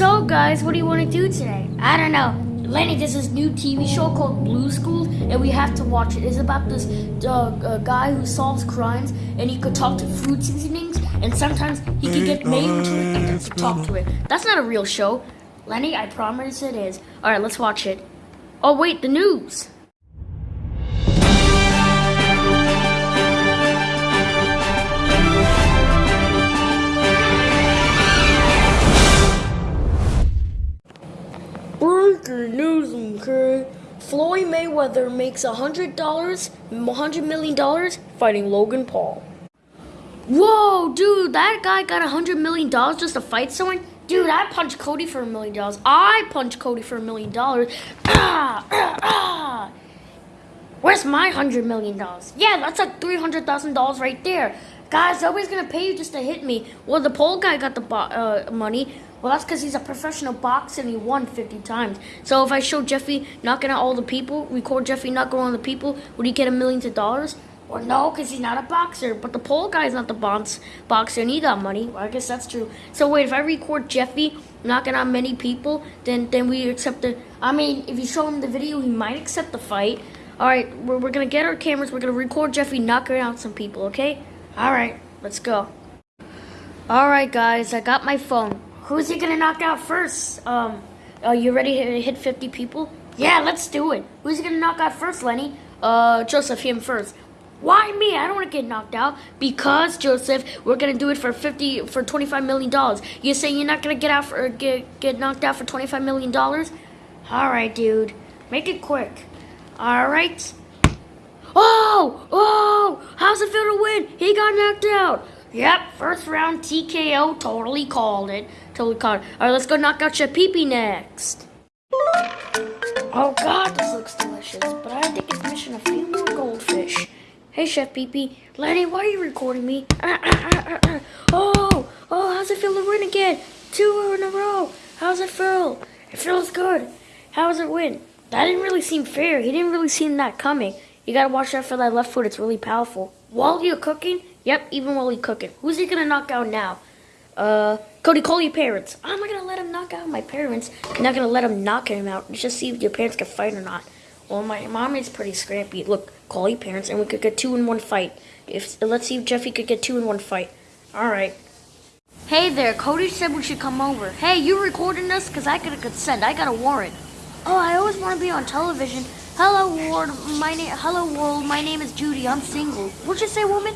So, guys, what do you want to do today? I don't know. Lenny, there's this new TV show called Blue School, and we have to watch it. It's about this uh, guy who solves crimes, and he could talk to food seasonings, and sometimes he could get named to it and talk to it. That's not a real show. Lenny, I promise it is. All right, let's watch it. Oh, wait, the news. Mayweather makes a hundred dollars, hundred million dollars fighting Logan Paul. Whoa, dude, that guy got a hundred million dollars just to fight someone? Dude, I punched Cody for a million dollars. I punched Cody for a million dollars. Ah, ah, ah. Where's my hundred million dollars? Yeah, that's like three hundred thousand dollars right there. Guys, nobody's gonna pay you just to hit me. Well, the Paul guy got the uh, money. Well, that's because he's a professional boxer and he won 50 times. So if I show Jeffy knocking out all the people, record Jeffy knocking out all the people, would he get a million of dollars? Or no, because he's not a boxer. But the Paul guy's not the box, boxer and he got money. Well, I guess that's true. So wait, if I record Jeffy knocking out many people, then then we accept the. I mean, if you show him the video, he might accept the fight. All right, we're, we're gonna get our cameras. We're gonna record Jeffy knocking out some people. Okay? All right, let's go. All right, guys, I got my phone. Who's he gonna knock out first? Um, are you ready to hit 50 people? Yeah, let's do it. Who's he gonna knock out first, Lenny? Uh, Joseph, him first. Why me? I don't want to get knocked out because Joseph, we're gonna do it for fifty for twenty five million dollars. You saying you're not gonna get out for get get knocked out for twenty five million dollars? All right, dude, make it quick. All right. Oh, oh! How's it feel to win? He got knocked out. Yep, first round TKO. Totally called it. Totally called it. All right, let's go knock out Chef Pee Pee next. Oh God, this looks delicious. But I think it's missing a few more goldfish. Hey, Chef Pee Lenny, why are you recording me? oh, oh, how's it feel to win again? Two in a row. How's it feel? It feels good. How does it win? That didn't really seem fair. He didn't really seem that coming. You gotta watch out for that left foot. It's really powerful. While you're cooking, yep, even while you're cooking. Who's he gonna knock out now? Uh, Cody, call your parents. I'm not gonna let him knock out my parents. I'm not gonna let him knock him out. Just see if your parents can fight or not. Well, my mom is pretty scrappy. Look, call your parents, and we could get two in one fight. If let's see if Jeffy could get two in one fight. All right. Hey there, Cody said we should come over. Hey, you recording this? Cause I got a consent. I got a warrant. Oh, I always want to be on television. Hello, world, My name. Hello, world. My name is Judy. I'm single. What'd you say, woman?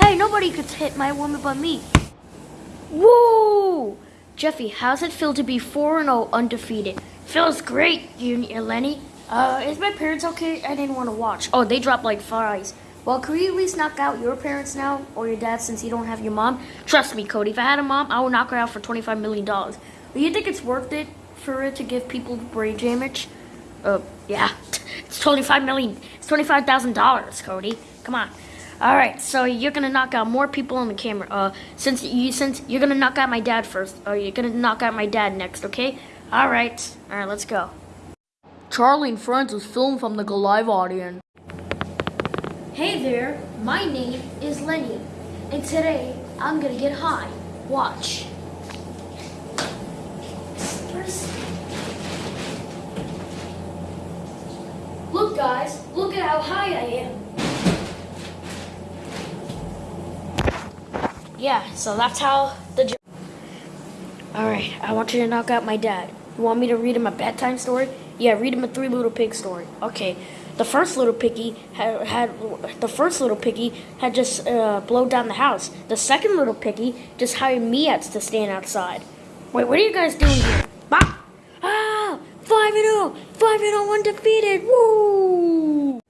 Hey, nobody could hit my woman but me. Woo! Jeffy, how's it feel to be 4 0 undefeated? Feels great, Junior Lenny. Uh, is my parents okay? I didn't want to watch. Oh, they dropped like flies. Well, could you at least knock out your parents now, or your dad, since you don't have your mom? Trust me, Cody. If I had a mom, I would knock her out for twenty-five million dollars. Do you think it's worth it for it to give people brain damage? Uh, yeah, it's twenty-five million. It's twenty-five thousand dollars, Cody. Come on. All right, so you're gonna knock out more people on the camera. Uh, since you since you're gonna knock out my dad first, or you're gonna knock out my dad next, okay? All right, all right, let's go. Charlie and Friends was filmed from the Live audience. Hey there, my name is Lenny, and today I'm gonna get high. Watch. First- Look, guys, look at how high I am. Yeah, so that's how the. jo- All right, I want you to knock out my dad. You want me to read him a bedtime story? Yeah, read him a Three Little Pig story. Okay. The first little piggy had, had the first little piggy had just uh, blown down the house. The second little piggy just hired Meats to stand outside. Wait, what are you guys doing here? Bah! Ah! Five and zero, five and zero, undefeated. Woo!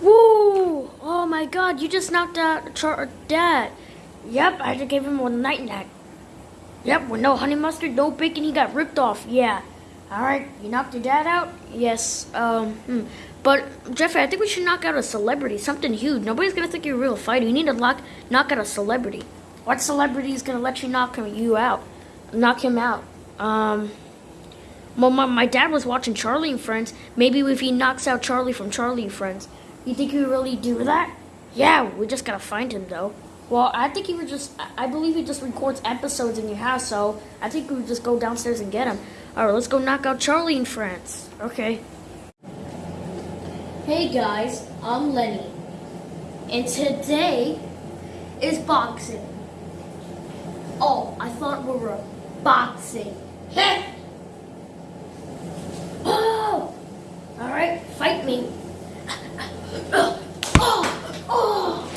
Woo! Oh my God! You just knocked out Char- Dad. Yep, I just gave him a night nap. Yep, with no honey mustard, no bacon, he got ripped off. Yeah. All right, you knocked your dad out? Yes. Um, hmm. But Jeffrey, I think we should knock out a celebrity, something huge. Nobody's gonna think you're a real fighter. You need to lock, knock out a celebrity. What celebrity is gonna let you knock him, you out? Knock him out. Um. Well, my, my dad was watching Charlie and Friends. Maybe if he knocks out Charlie from Charlie and Friends, you think would really do that? Yeah, we just gotta find him though. Well, I think he would just. I believe he just records episodes in your house, so I think we would just go downstairs and get him. All right, let's go knock out Charlie and friends. Okay. Hey guys, I'm Lenny, and today is boxing. Oh, I thought we were boxing. Heh! oh! All right, fight me. oh, oh.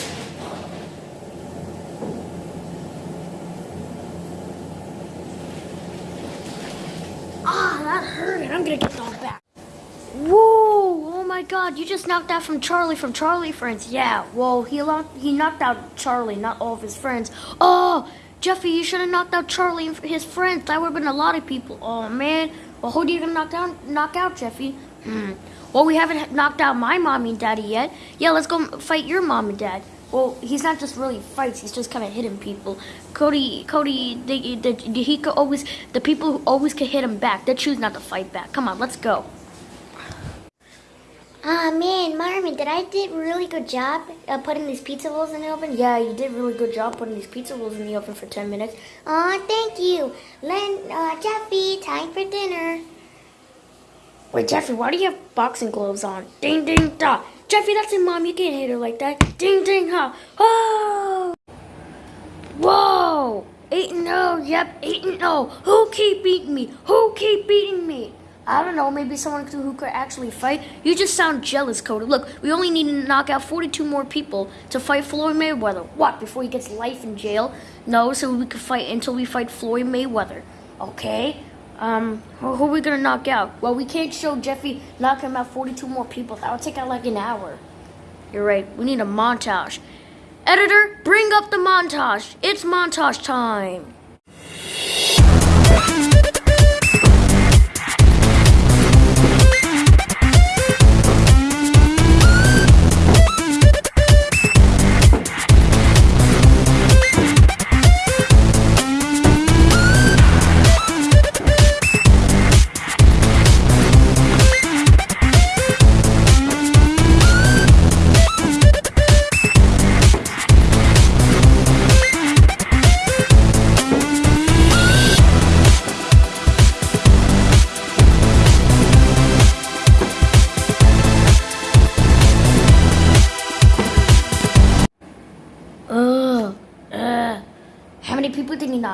Ah, that hurt. I'm gonna get that back. Whoa! Oh my God! You just knocked out from Charlie from Charlie Friends. Yeah. Whoa! he locked, he knocked out Charlie, not all of his friends. Oh, Jeffy, you should have knocked out Charlie and his friends. That would have been a lot of people. Oh man. Well, who do you gonna knock down? Knock out, Jeffy? Hmm. Well, we haven't knocked out my mommy and daddy yet. Yeah, let's go fight your mom and dad. Well, he's not just really fights; he's just kind of hitting people. Cody, Cody, they, they, he could always the people who always can hit him back. They choose not to fight back. Come on, let's go. Ah man, Marvin, did I did a really good job uh, putting these pizza rolls in the oven? Yeah, you did really good job putting these pizza rolls in the oven for ten minutes. Aw, thank you. Len, uh, Jeffy, time for dinner. Wait, Jeffy, why do you have boxing gloves on? Ding, ding, da. Jeffy, that's your mom. You can't hit her like that. Ding, ding, ha. Oh! Whoa! Eight and oh, yep, eight and oh. Who keep beating me? Who keep beating me? I don't know, maybe someone who could actually fight. You just sound jealous, Cody. Look, we only need to knock out 42 more people to fight Floyd Mayweather. What, before he gets life in jail? No, so we could fight until we fight Floyd Mayweather. Okay? Um, who, are we gonna knock out? Well, we can't show Jeffy knocking out 42 more people. That would take out like an hour. You're right. We need a montage. Editor, bring up the montage. It's montage time.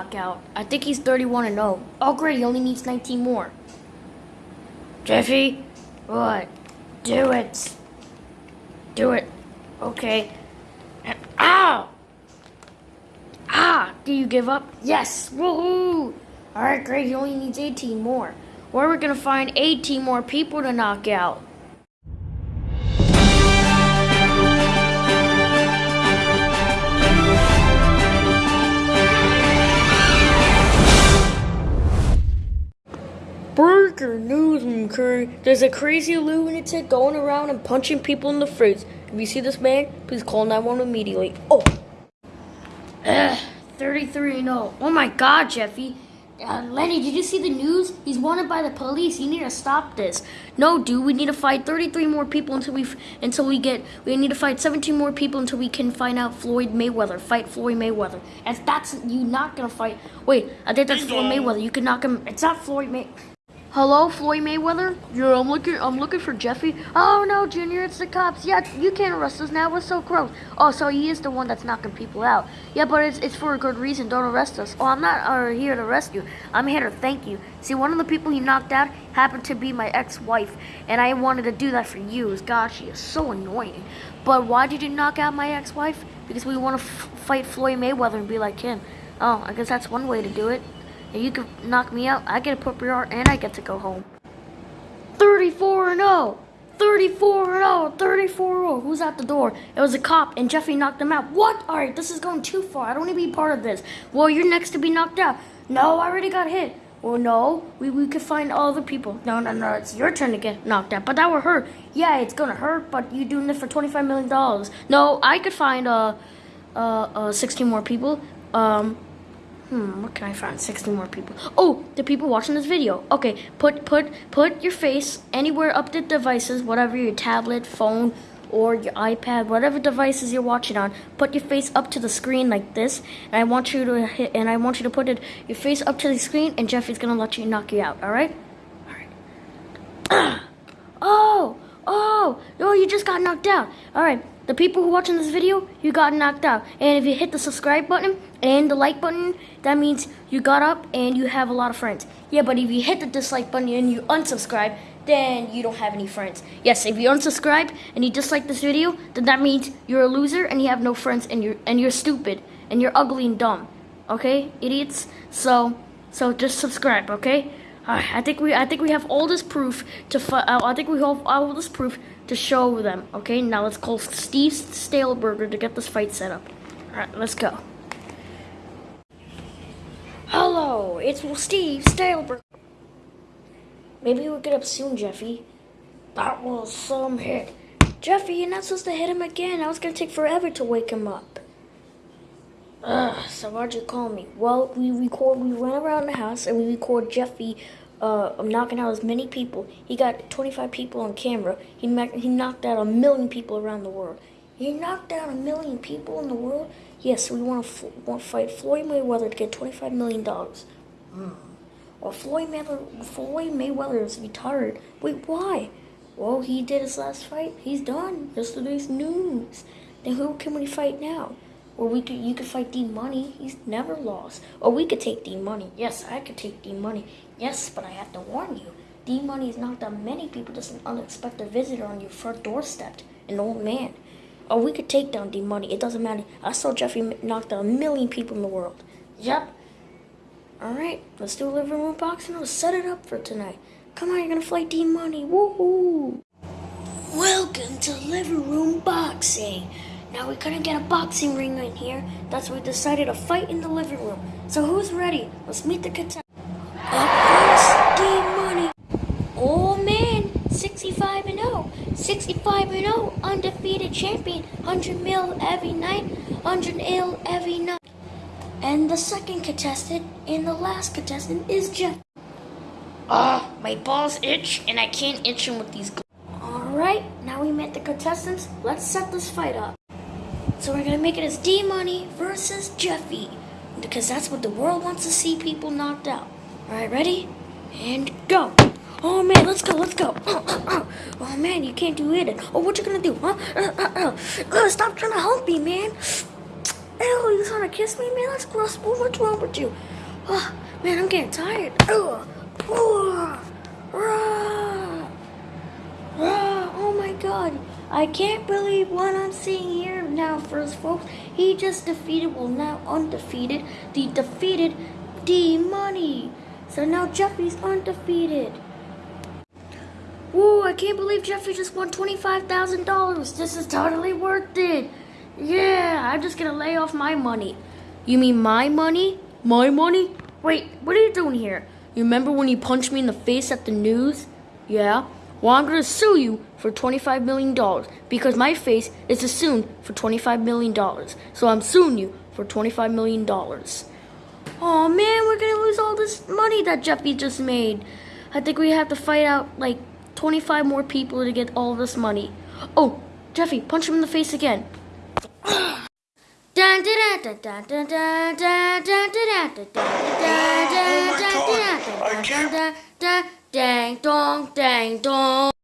People did he knock out? I think he's 31 and 0. Oh, great. He only needs 19 more. Jeffy? What? Do it. Do it. Okay. Ah! Ah! Do you give up? Yes! Woohoo! Alright, great. He only needs 18 more. Where are we to find 18 more people to knock out? News, There's a crazy lunatic going around and punching people in the face. If you see this man, please call 911 immediately. Oh! Ugh, 33 and 0. Oh my god, Jeffy. Uh, Lenny, did you see the news? He's wanted by the police. You need to stop this. No, dude, we need to fight 33 more people until we until we get. We need to fight 17 more people until we can find out Floyd Mayweather. Fight Floyd Mayweather. And that's you not gonna fight. Wait, I think that's Floyd Mayweather. You can knock him. It's not Floyd May. Hello, Floyd Mayweather? Yeah, I'm looking. I'm looking for Jeffy. Oh no, Junior, it's the cops. Yeah, you can't arrest us now. We're so gross. Oh, so he is the one that's knocking people out. Yeah, but it's it's for a good reason. Don't arrest us. Oh, I'm not uh, here to arrest you. I'm here to thank you. See, one of the people he knocked out happened to be my ex-wife, and I wanted to do that for you. God, she is so annoying. But why did you knock out my ex-wife? Because we want to fight Floyd Mayweather and be like him. Oh, I guess that's one way to do it. You can knock me out, I get a purple heart and I get to go home. 34 and 0. 34 and 0. 34 0. Who's at the door? It was a cop and Jeffy knocked him out. What? All right, this is going too far. I don't want to be part of this. Well, you're next to be knocked out. No, I already got hit. Well, no, we, we could find all the people. No, no, no, it's your turn to get knocked out. But that would hurt. Yeah, it's gonna hurt, but you're doing this for $25 million. No, I could find uh, uh, uh, 16 more people. Um, Hmm, what can I find? 60 more people. Oh, the people watching this video. Okay, put put put your face anywhere up the devices, whatever your tablet, phone, or your iPad, whatever devices you're watching on. Put your face up to the screen like this, and I want you to hit, and I want you to put it your face up to the screen, and Jeffy's gonna let you knock you out. All right? All right. oh, oh, oh! You just got knocked out. All right. The people who are watching this video, you got knocked out. And if you hit the subscribe button and the like button, that means you got up and you have a lot of friends. Yeah, but if you hit the dislike button and you unsubscribe, then you don't have any friends. Yes, if you unsubscribe and you dislike this video, then that means you're a loser and you have no friends and you're and you're stupid and you're ugly and dumb. Okay, idiots. So so just subscribe. Okay. I think we I think we have all this proof to uh, I think we have all this proof to show them. Okay, now let's call Steve Staleberger to get this fight set up. Alright, let's go. Hello, it's Steve Staleberger. Maybe we'll get up soon, Jeffy. That was some hit. Jeffy, you're not supposed to hit him again. Now was gonna take forever to wake him up. Ugh, so why'd you call me? Well, we record, we went around the house and we record Jeffy uh, knocking out as many people. He got 25 people on camera. He, he knocked out a million people around the world. He knocked out a million people in the world? Yes, we want to want to fight Floyd Mayweather to get 25 million dollars. Hmm. Or Floyd Mayweather, Floyd Mayweather is retired. Wait, why? Well, he did his last fight. He's done. Yesterday's news. Then who can we fight now? Or we could, you could fight D Money. He's never lost. Or we could take D Money. Yes, I could take D Money. Yes, but I have to warn you. D Money has knocked out many people. Just an unexpected visitor on your front doorstep. An old man. Or we could take down D Money. It doesn't matter. I saw Jeffrey knocked out a million people in the world. Yep. All right, let's do a living room boxing. Let's set it up for tonight. Come on, you're gonna fight D Money. Woohoo! Welcome to living room boxing. Now we're gonna get a boxing ring in here. That's why we decided to fight in the living room. So who's ready? Let's meet the contestants. Up first, D Money. Oh man, 65 and 0. 65 and 0, undefeated champion. 100 mil every night, 100 ill every night. And the second contestant and the last contestant is Jeff. Ah, my balls itch and I can't itch them with these gloves. Alright, now we met the contestants. Let's set this fight up. So we're gonna make it as D Money versus Jeffy. Because that's what the world wants to see people knocked out. Alright, ready? And go. Oh man, let's go, let's go. Oh, oh, oh. oh man, you can't do it. Oh, what you gonna do, huh? Uh, uh, uh. uh stop trying to help me, man. Ew, you trying to kiss me, man? That's gross. What's wrong with you? Oh, man, I'm getting tired. Ugh. Rah. Oh my god. I can't believe what I'm seeing here now, first folks. He just defeated, well now undefeated, the defeated D Money. So now Jeffy's undefeated. Whoa, I can't believe Jeffy just won $25,000. This is totally worth it. Yeah, I'm just gonna lay off my money. You mean my money? My money? Wait, what are you doing here? You remember when you punched me in the face at the news? Yeah? Well, I'm gonna sue you for $25 million because my face is assumed for $25 million. So I'm suing you for $25 million. Oh man, we're gonna lose all this money that Jeffy just made. I think we have to fight out like 25 more people to get all this money. Oh, Jeffy, punch him in the face again. Dun, dun, Dang dong, dang dong.